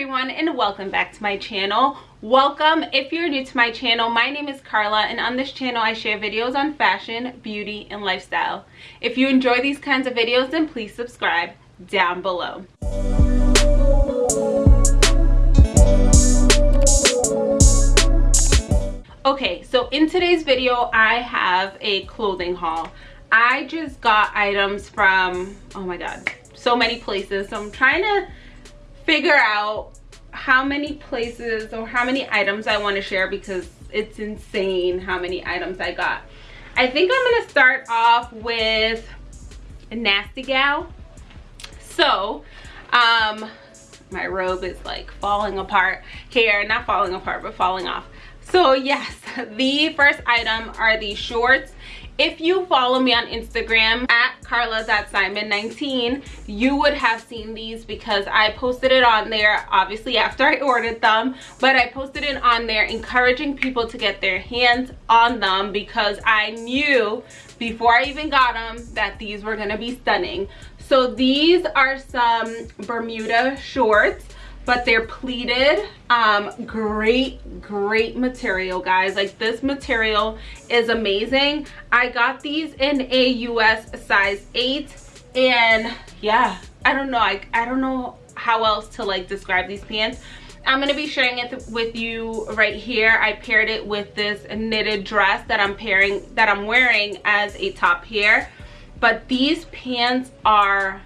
everyone and welcome back to my channel. Welcome if you're new to my channel my name is carla and on this channel i share videos on fashion beauty and lifestyle. If you enjoy these kinds of videos then please subscribe down below. Okay so in today's video i have a clothing haul. I just got items from oh my god so many places. So i'm trying to figure out how many places or how many items I want to share because it's insane how many items I got. I think I'm going to start off with a Nasty Gal. So, um, my robe is like falling apart here, not falling apart, but falling off. So yes, the first item are these shorts if you follow me on Instagram at carla.simon19, you would have seen these because I posted it on there, obviously after I ordered them, but I posted it on there encouraging people to get their hands on them because I knew before I even got them that these were gonna be stunning. So these are some Bermuda shorts but they're pleated. Um great great material guys. Like this material is amazing. I got these in a us size 8 and yeah i don't know. I, I don't know how else to like describe these pants. I'm going to be sharing it with you right here. I paired it with this knitted dress that i'm pairing that i'm wearing as a top here. But these pants are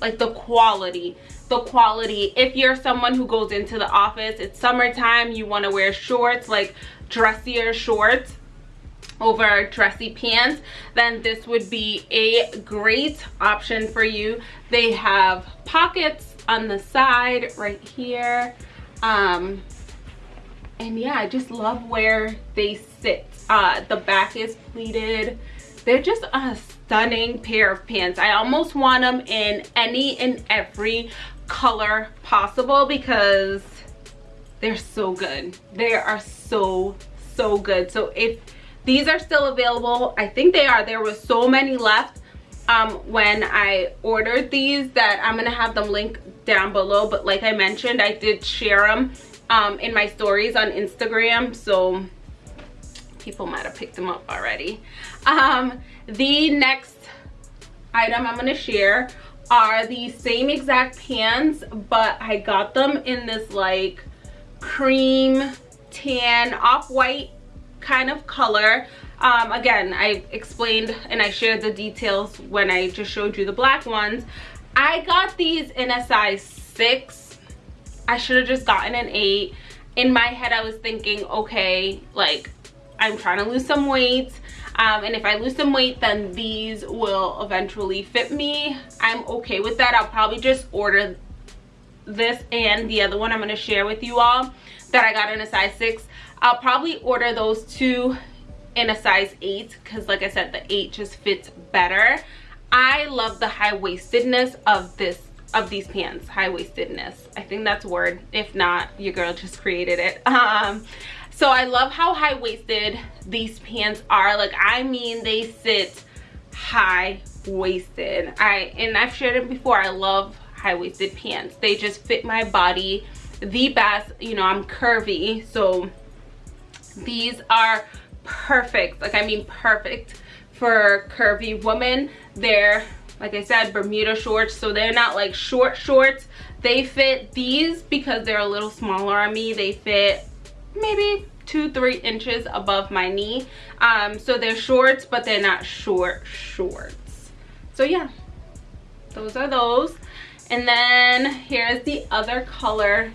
like the quality the quality. If you're someone who goes into the office it's summertime you want to wear shorts like dressier shorts over dressy pants then this would be a great option for you. They have pockets on the side right here um and yeah i just love where they sit. Uh the back is pleated. They're just a stunning pair of pants. I almost want them in any and every color possible because they're so good. They are so so good. So if these are still available i think they are. There was so many left um, when i ordered these that i'm gonna have them linked down below. But like i mentioned i did share them um, in my stories on instagram. So people might have picked them up already. Um, the next item i'm going to share are the same exact pants but i got them in this like cream tan off-white kind of color. Um, again i explained and i shared the details when i just showed you the black ones. I got these in a size six. I should have just gotten an eight. In my head i was thinking okay like i'm trying to lose some weight um, and if I lose some weight then these will eventually fit me. I'm okay with that. I'll probably just order this and the other one I'm going to share with you all that I got in a size 6 I'll probably order those two in a size 8 because like I said the 8 just fits better. I love the high-waistedness of this of these pants. High-waistedness I think that's a word. If not your girl just created it. Um so i love how high-waisted these pants are. Like i mean they sit high-waisted. I and i've shared it before i love high-waisted pants. They just fit my body the best. You know i'm curvy so these are perfect. Like i mean perfect for curvy women they're like i said bermuda shorts so they're not like short shorts. They fit these because they're a little smaller on me. They fit maybe two three inches above my knee. Um so they're shorts but they're not short shorts. So yeah those are those. And then here's the other color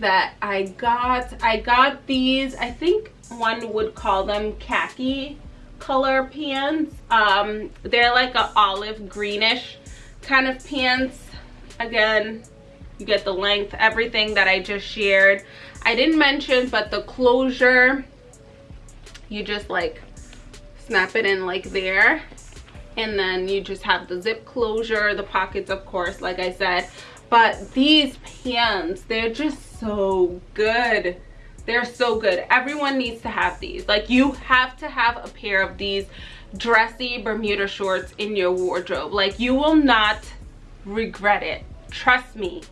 that i got. I got these i think one would call them khaki color pants. Um they're like a olive greenish kind of pants. Again you get the length everything that i just shared I didn't mention, but the closure, you just like snap it in like there. And then you just have the zip closure, the pockets, of course, like I said. But these pants, they're just so good. They're so good. Everyone needs to have these. Like you have to have a pair of these dressy Bermuda shorts in your wardrobe. Like you will not regret it. Trust me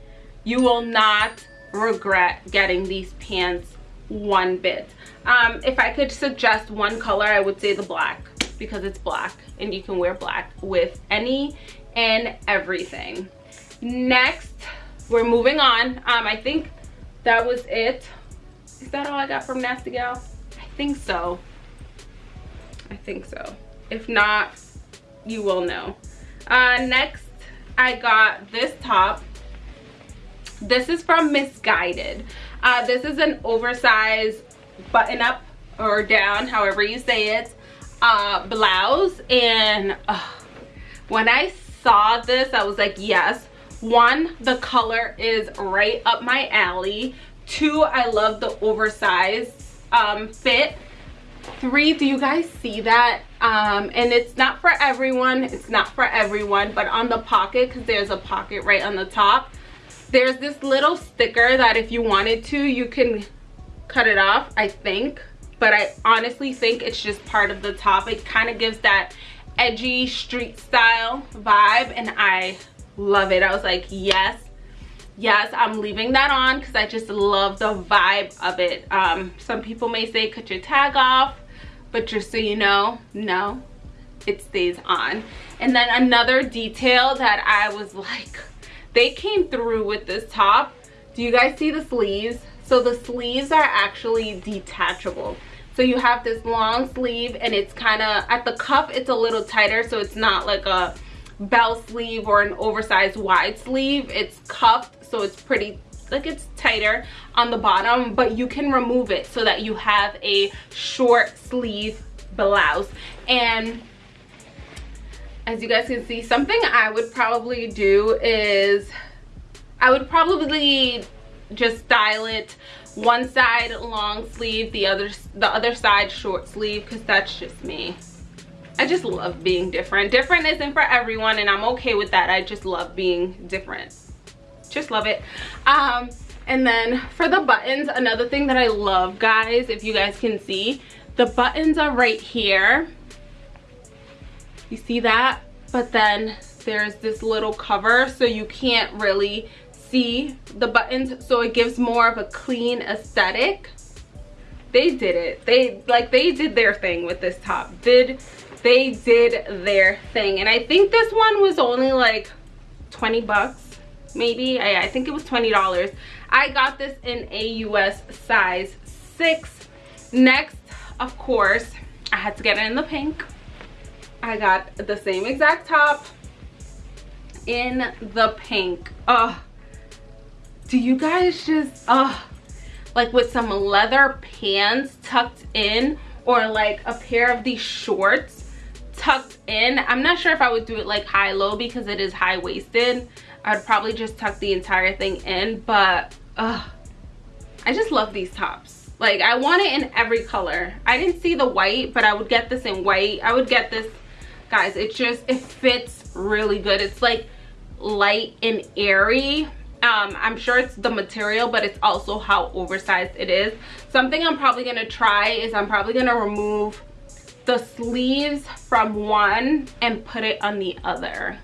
you will not regret getting these pants one bit. Um if i could suggest one color i would say the black because it's black and you can wear black with any and everything. Next we're moving on. Um i think that was it. Is that all i got from nasty gal? I think so. I think so. If not you will know. Uh next i got this top this is from Missguided. Uh, this is an oversized button up or down, however you say it, uh, blouse. And uh, when I saw this, I was like, yes. One, the color is right up my alley. Two, I love the oversized um, fit. Three, do you guys see that? Um, and it's not for everyone. It's not for everyone, but on the pocket, because there's a pocket right on the top there's this little sticker that if you wanted to you can cut it off i think. But i honestly think it's just part of the top. It kind of gives that edgy street style vibe and i love it. I was like yes yes i'm leaving that on because i just love the vibe of it. Um some people may say cut your tag off but just so you know no it stays on. And then another detail that i was like they came through with this top. Do you guys see the sleeves? So the sleeves are actually detachable. So you have this long sleeve and it's kind of at the cuff it's a little tighter so it's not like a bell sleeve or an oversized wide sleeve. It's cuffed so it's pretty like it's tighter on the bottom but you can remove it so that you have a short sleeve blouse. And as you guys can see something i would probably do is i would probably just style it one side long sleeve the other the other side short sleeve because that's just me. I just love being different. Different isn't for everyone and i'm okay with that. I just love being different. Just love it. Um and then for the buttons another thing that i love guys if you guys can see the buttons are right here you see that? But then there's this little cover so you can't really see the buttons. So it gives more of a clean aesthetic. They did it. They like they did their thing with this top. Did they did their thing. And i think this one was only like 20 bucks maybe. I, I think it was 20 dollars. I got this in a us size six. Next of course i had to get it in the pink I got the same exact top in the pink. Oh, do you guys just, oh, like with some leather pants tucked in or like a pair of these shorts tucked in. I'm not sure if I would do it like high-low because it is high-waisted. I'd probably just tuck the entire thing in, but uh, I just love these tops. Like I want it in every color. I didn't see the white, but I would get this in white. I would get this guys it just it fits really good. It's like light and airy. Um i'm sure it's the material but it's also how oversized it is. Something i'm probably gonna try is i'm probably gonna remove the sleeves from one and put it on the other.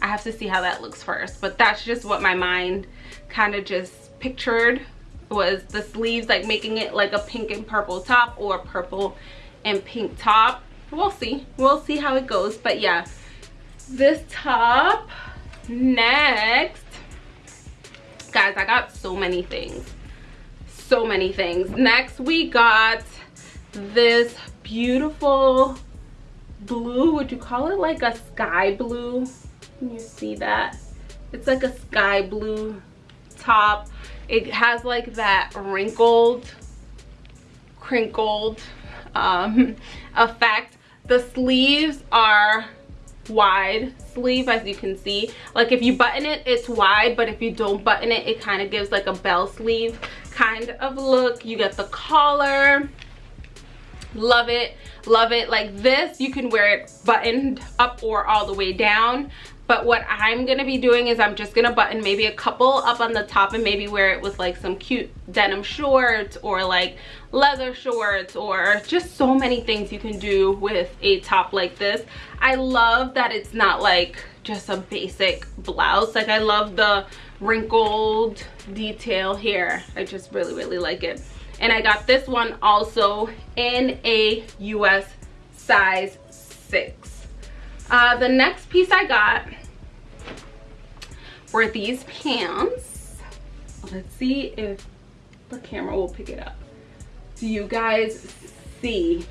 I have to see how that looks first but that's just what my mind kind of just pictured was the sleeves like making it like a pink and purple top or purple and pink top we'll see. We'll see how it goes. But yeah this top next. Guys i got so many things. So many things. Next we got this beautiful blue. Would you call it like a sky blue? Can you see that? It's like a sky blue top. It has like that wrinkled crinkled um effect the sleeves are wide. Sleeve as you can see. Like if you button it it's wide but if you don't button it it kind of gives like a bell sleeve kind of look. You get the collar. Love it. Love it. Like this you can wear it buttoned up or all the way down but what i'm gonna be doing is i'm just gonna button maybe a couple up on the top and maybe wear it with like some cute denim shorts or like leather shorts or just so many things you can do with a top like this. I love that it's not like just a basic blouse. Like i love the wrinkled detail here. I just really really like it. And i got this one also in a us size six. Uh, the next piece i got were these pants. Let's see if the camera will pick it up. Do you guys see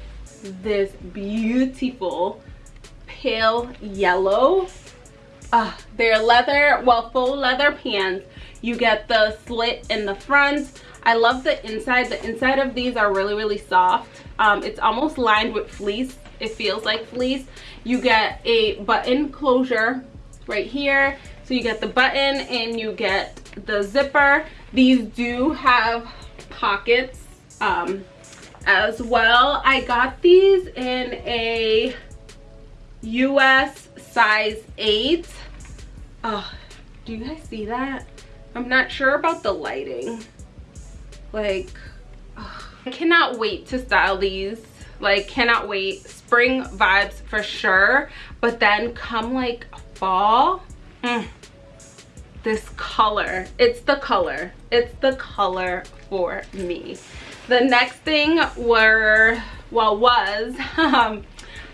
this beautiful pale yellow? Uh, they're leather well faux leather pants. You get the slit in the front. I love the inside. The inside of these are really really soft. Um, it's almost lined with fleece. It feels like fleece. You get a button closure right here so you get the button and you get the zipper. These do have pockets um, as well. I got these in a us size 8 oh do you guys see that? I'm not sure about the lighting. Like oh, i cannot wait to style these. Like cannot wait. Spring vibes for sure. But then come like fall. Mm, this color. It's the color. It's the color for me. The next thing were well was um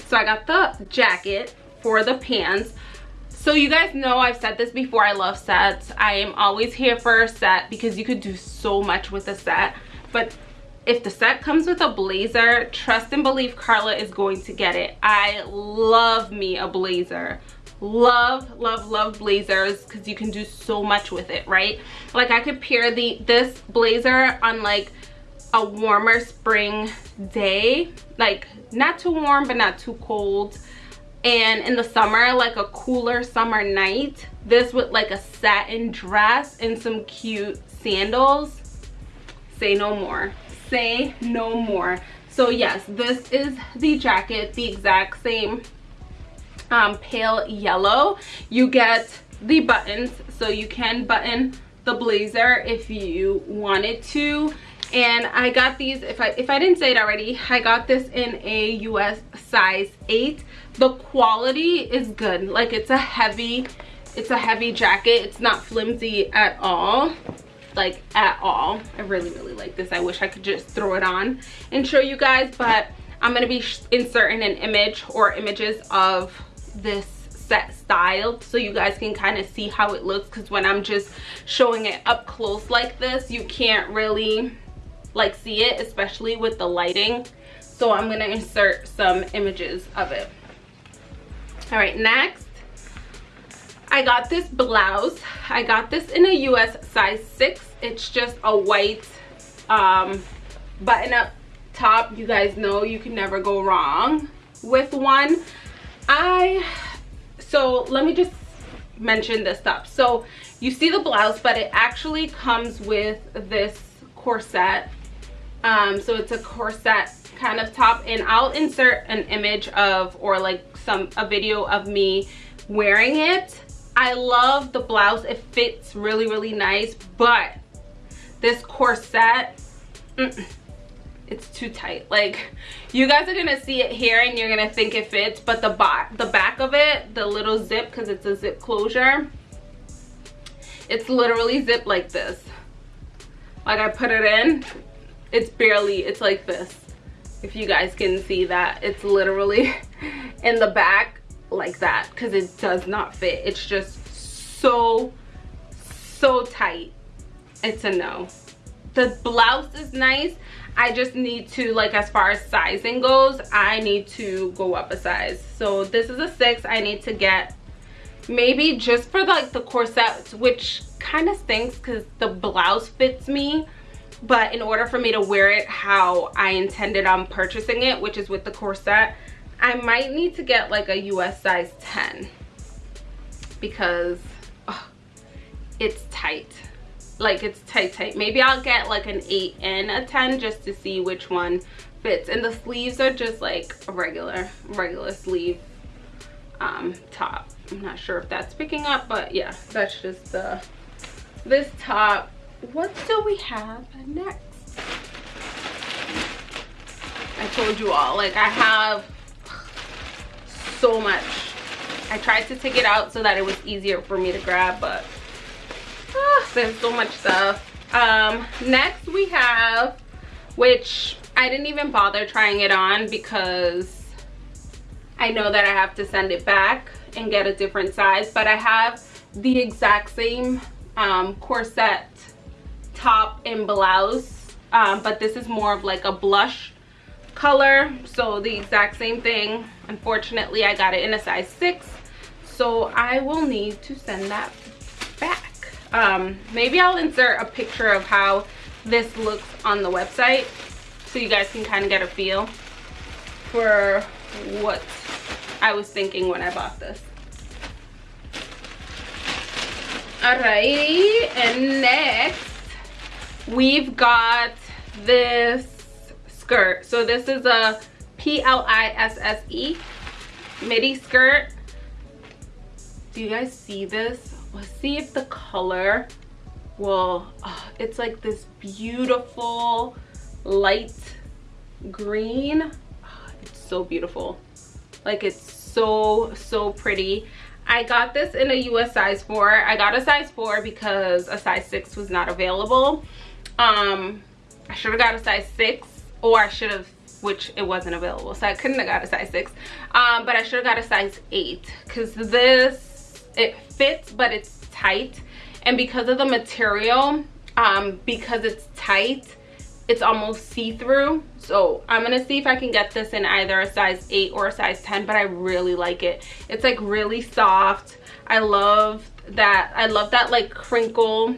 so i got the jacket for the pants. So you guys know i've said this before i love sets. I am always here for a set because you could do so much with a set. But if the set comes with a blazer trust and believe carla is going to get it. I love me a blazer love love love blazers because you can do so much with it right? Like i could pair the this blazer on like a warmer spring day like not too warm but not too cold. And in the summer like a cooler summer night this with like a satin dress and some cute sandals. Say no more. Say no more. So yes this is the jacket the exact same um, pale yellow you get the buttons. So you can button the blazer if you wanted to. And i got these if i if i didn't say it already i got this in a us size 8 the quality is good. Like it's a heavy it's a heavy jacket. It's not flimsy at all. Like at all. I really really like this. I wish i could just throw it on and show you guys but i'm going to be inserting an image or images of this set styled so you guys can kind of see how it looks. Because when i'm just showing it up close like this you can't really like see it especially with the lighting. So i'm gonna insert some images of it. All right next. I got this blouse. I got this in a us size 6 it's just a white um button up top. You guys know you can never go wrong with one i so let me just mention this stuff. So you see the blouse but it actually comes with this corset. Um so it's a corset kind of top and i'll insert an image of or like some a video of me wearing it. I love the blouse. It fits really really nice but this corset mm, it's too tight. Like you guys are gonna see it here and you're gonna think it fits but the back the back of it the little zip because it's a zip closure it's literally zipped like this. Like i put it in it's barely it's like this. If you guys can see that it's literally in the back like that because it does not fit. It's just so so tight. It's a no. The blouse is nice i just need to like as far as sizing goes i need to go up a size. So this is a six i need to get. Maybe just for like the corset which kind of stinks because the blouse fits me. But in order for me to wear it how I intended on purchasing it, which is with the corset, I might need to get like a US size 10 because it's tight. Like it's tight, tight. Maybe I'll get like an 8 and a 10 just to see which one fits. And the sleeves are just like a regular, regular sleeve um, top. I'm not sure if that's picking up, but yeah, that's just the, this top what do we have next i told you all like i have so much i tried to take it out so that it was easier for me to grab but there's so much stuff. Um next we have which i didn't even bother trying it on because i know that i have to send it back and get a different size but i have the exact same um, corset top and blouse. Um, but this is more of like a blush color so the exact same thing. Unfortunately i got it in a size six so i will need to send that back um, maybe i'll insert a picture of how this looks on the website so you guys can kind of get a feel for what i was thinking when i bought this. Alrighty and next we've got this skirt. So this is a p-l-i-s-s-e midi skirt. Do you guys see this see if the color will oh, it's like this beautiful light green oh, it's so beautiful like it's so so pretty I got this in a US size 4. I got a size 4 because a size 6 was not available. Um, I should have got a size 6 or I should have, which it wasn't available. So I couldn't have got a size 6. Um, but I should have got a size 8 because this, it fits but it's tight. And because of the material, um, because it's tight, it's almost see-through. So i'm gonna see if i can get this in either a size 8 or a size 10 but i really like it. It's like really soft. I love that i love that like crinkle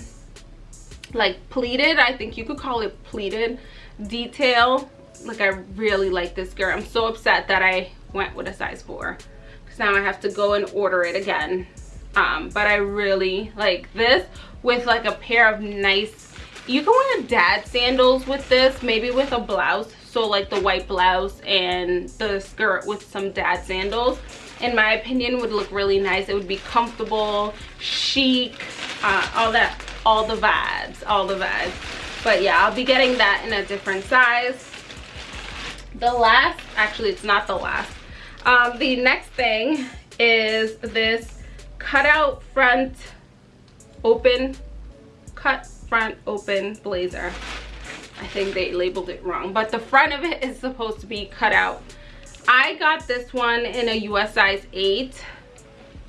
like pleated. I think you could call it pleated detail. Like i really like this girl. I'm so upset that i went with a size 4 because now i have to go and order it again um but i really like this with like a pair of nice you can wear dad sandals with this maybe with a blouse. So like the white blouse and the skirt with some dad sandals. In my opinion would look really nice. It would be comfortable chic uh, all that all the vibes all the vibes. But yeah i'll be getting that in a different size. The last actually it's not the last. Um, the next thing is this cutout front open cut front open blazer. I think they labeled it wrong, but the front of it is supposed to be cut out. I got this one in a US size 8.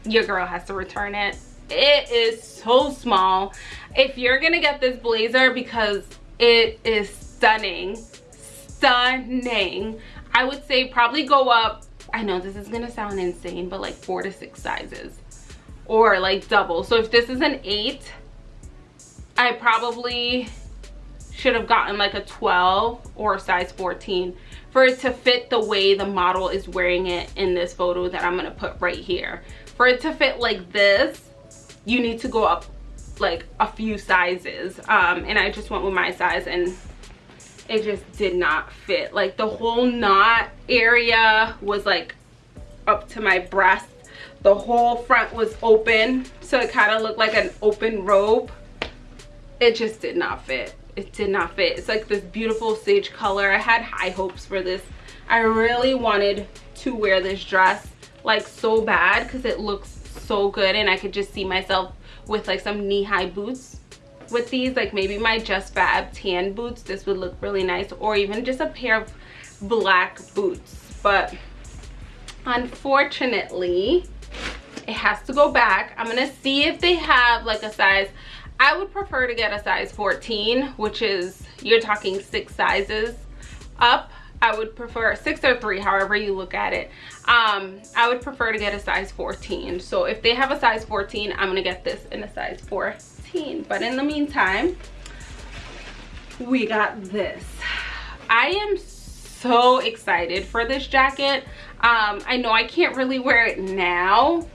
Your girl has to return it. It is so small. If you're gonna get this blazer because it is stunning, stunning, I would say probably go up, I know this is gonna sound insane, but like four to six sizes or like double. So if this is an eight, I probably should have gotten like a 12 or a size 14 for it to fit the way the model is wearing it in this photo that I'm gonna put right here. For it to fit like this, you need to go up like a few sizes. Um, and I just went with my size and it just did not fit. Like the whole knot area was like up to my breast. The whole front was open. So it kind of looked like an open robe. It just did not fit. It did not fit. It's like this beautiful sage color. I had high hopes for this. I really wanted to wear this dress like so bad because it looks so good and i could just see myself with like some knee-high boots. With these like maybe my just fab tan boots this would look really nice or even just a pair of black boots. But unfortunately it has to go back i'm gonna see if they have like a size I would prefer to get a size 14, which is, you're talking six sizes up. I would prefer six or three, however you look at it. Um, I would prefer to get a size 14. So if they have a size 14, I'm gonna get this in a size 14. But in the meantime, we got this. I am so excited for this jacket. Um, I know I can't really wear it now.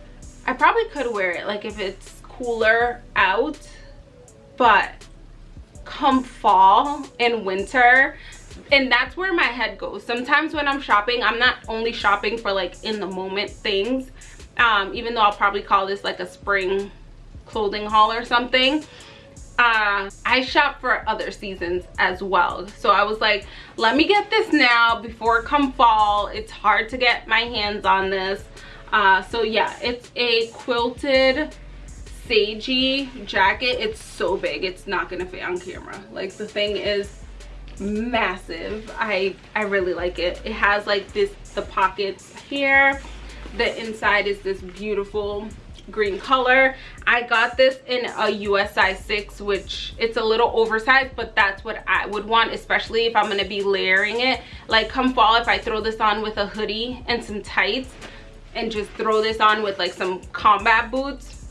I probably could wear it like if it's cooler out but come fall and winter and that's where my head goes sometimes when i'm shopping i'm not only shopping for like in the moment things um, even though i'll probably call this like a spring clothing haul or something uh, I shop for other seasons as well. So I was like, let me get this now before come fall. It's hard to get my hands on this. Uh, so yeah, it's a quilted sagey jacket. It's so big it's not gonna fit on camera. Like the thing is massive. I i really like it. It has like this the pockets here. The inside is this beautiful green color. I got this in a us size 6 which it's a little oversized but that's what i would want especially if i'm going to be layering it. Like come fall if i throw this on with a hoodie and some tights and just throw this on with like some combat boots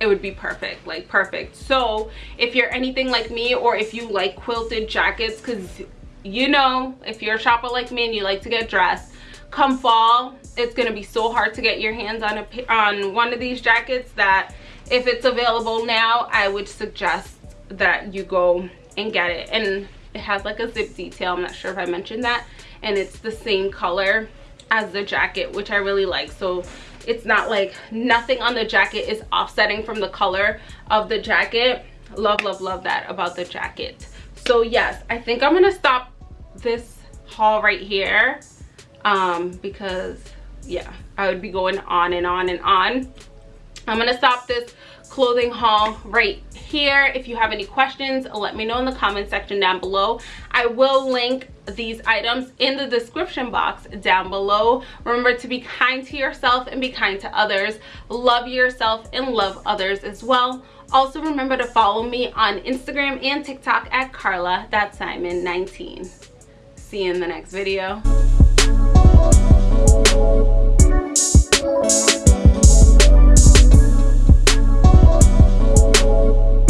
it would be perfect like perfect. So if you're anything like me or if you like quilted jackets because you know if you're a shopper like me and you like to get dressed come fall it's to be so hard to get your hands on a on one of these jackets that if it's available now i would suggest that you go and get it. And it has like a zip detail i'm not sure if i mentioned that and it's the same color as the jacket which i really like. So it's not like nothing on the jacket is offsetting from the color of the jacket. Love love love that about the jacket. So yes i think i'm gonna stop this haul right here um because yeah i would be going on and on and on. I'm gonna stop this clothing haul right here. If you have any questions let me know in the comment section down below. I will link these items in the description box down below. Remember to be kind to yourself and be kind to others. Love yourself and love others as well. Also remember to follow me on instagram and tiktok at carla. That's simon 19 see you in the next video